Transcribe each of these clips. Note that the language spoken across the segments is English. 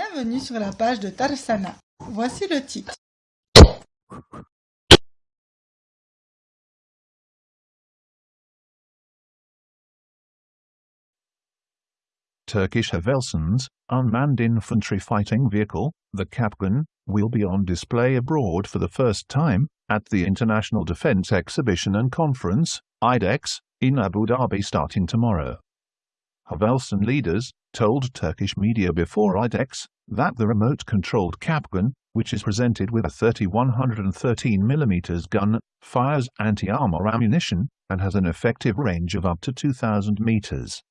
Bienvenue sur la page de Tarsana. Voici le titre. Turkish Havelsan's unmanned infantry fighting vehicle, the Kapkan, will be on display abroad for the first time at the International Defence Exhibition and Conference, IDEX, in Abu Dhabi starting tomorrow. Havelsan leaders told Turkish media before IDEX that the remote-controlled Kapkan, which is presented with a 3113 mm gun, fires anti-armor ammunition and has an effective range of up to 2000 meters.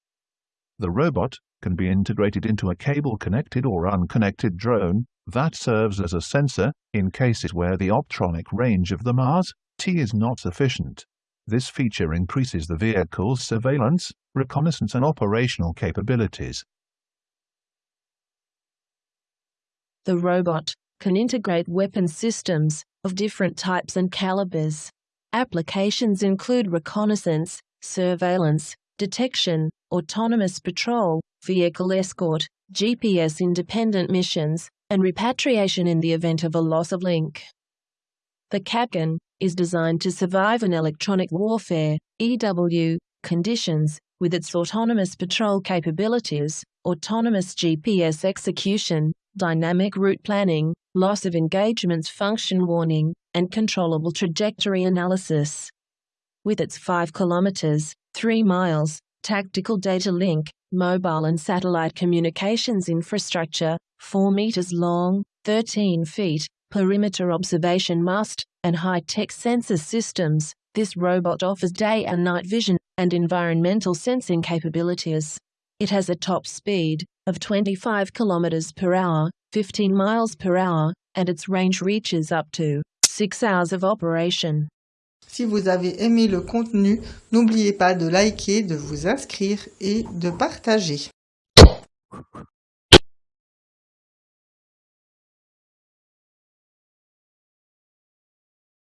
The robot can be integrated into a cable-connected or unconnected drone that serves as a sensor in cases where the optronic range of the Mars-T is not sufficient. This feature increases the vehicle's surveillance, reconnaissance and operational capabilities. The robot can integrate weapon systems of different types and calibers. Applications include reconnaissance, surveillance, detection, autonomous patrol, vehicle escort, GPS independent missions, and repatriation in the event of a loss of link. The Kapkan is designed to survive in electronic warfare EW conditions with its autonomous patrol capabilities, autonomous GPS execution, dynamic route planning, loss of engagements function warning, and controllable trajectory analysis. With its 5 kilometers, 3 miles, tactical data link, mobile and satellite communications infrastructure, 4 meters long, 13 feet, perimeter observation mast, and high-tech sensor systems, this robot offers day and night vision and environmental sensing capabilities. It has a top speed of 25 km per hour, 15 miles per hour, and its range reaches up to 6 hours of operation. Si vous avez aimé le contenu, n'oubliez pas de liker, de vous inscrire et de partager.